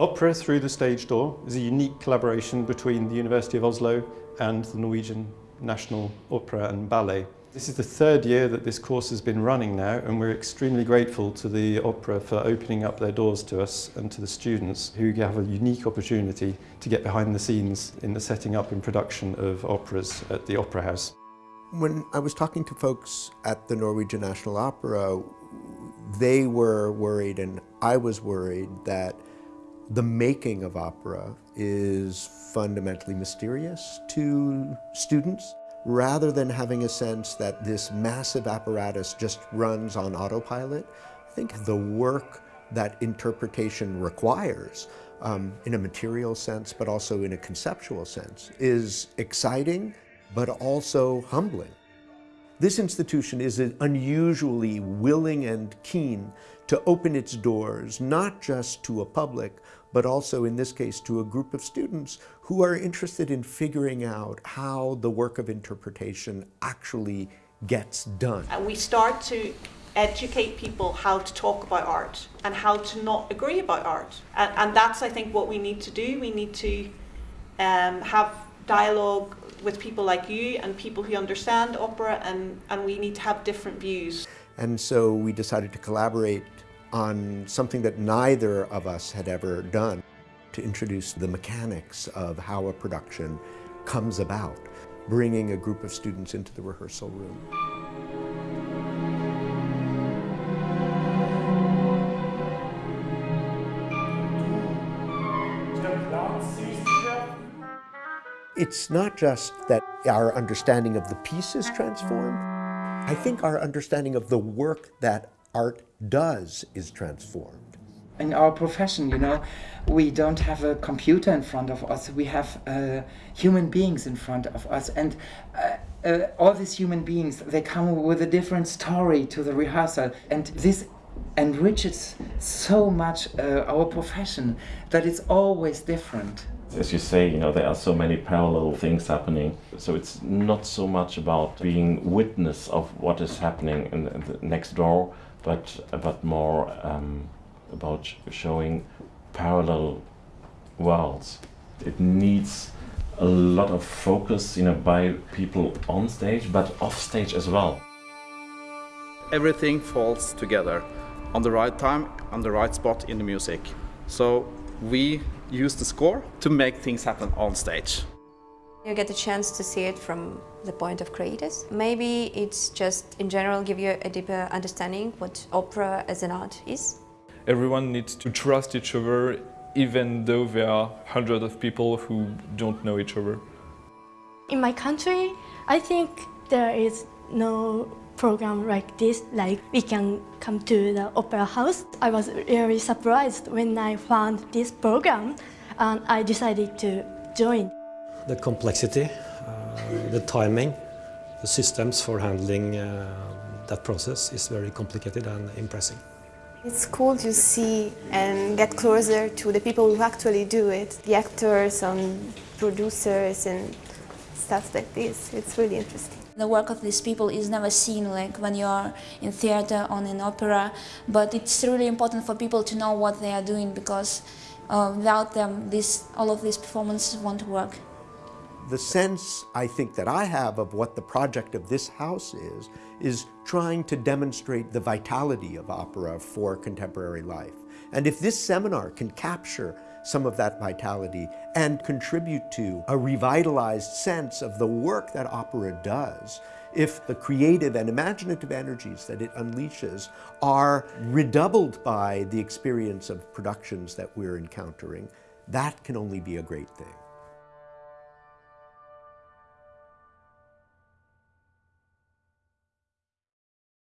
Opera Through the Stage Door is a unique collaboration between the University of Oslo and the Norwegian National Opera and Ballet. This is the third year that this course has been running now and we're extremely grateful to the opera for opening up their doors to us and to the students who have a unique opportunity to get behind the scenes in the setting up and production of operas at the Opera House. When I was talking to folks at the Norwegian National Opera, they were worried and I was worried that the making of opera is fundamentally mysterious to students rather than having a sense that this massive apparatus just runs on autopilot. I think the work that interpretation requires um, in a material sense, but also in a conceptual sense, is exciting, but also humbling. This institution is unusually willing and keen to open its doors, not just to a public, but also in this case to a group of students who are interested in figuring out how the work of interpretation actually gets done. And we start to educate people how to talk about art and how to not agree about art. And, and that's, I think, what we need to do. We need to um, have dialogue with people like you and people who understand opera and, and we need to have different views. And so we decided to collaborate on something that neither of us had ever done, to introduce the mechanics of how a production comes about, bringing a group of students into the rehearsal room. It's not just that our understanding of the piece is transformed. I think our understanding of the work that art does is transformed. In our profession, you know, we don't have a computer in front of us, we have uh, human beings in front of us. And uh, uh, all these human beings, they come with a different story to the rehearsal. And this enriches so much uh, our profession that it's always different as you say, you know, there are so many parallel things happening. So it's not so much about being witness of what is happening in, in the next door, but but more um, about showing parallel worlds. It needs a lot of focus, you know, by people on stage, but off stage as well. Everything falls together on the right time, on the right spot in the music. So we use the score to make things happen on stage. You get a chance to see it from the point of creators. Maybe it's just in general give you a deeper understanding what opera as an art is. Everyone needs to trust each other even though there are hundreds of people who don't know each other. In my country, I think there is no program like this, like we can come to the opera house. I was really surprised when I found this program and I decided to join. The complexity, uh, the timing, the systems for handling uh, that process is very complicated and impressive. It's cool to see and get closer to the people who actually do it, the actors and producers and stuff like this. It's really interesting. The work of these people is never seen like when you are in theater or in opera, but it's really important for people to know what they are doing because uh, without them, this, all of these performances won't work. The sense I think that I have of what the project of this house is, is trying to demonstrate the vitality of opera for contemporary life. And if this seminar can capture some of that vitality and contribute to a revitalized sense of the work that opera does if the creative and imaginative energies that it unleashes are redoubled by the experience of productions that we're encountering, that can only be a great thing.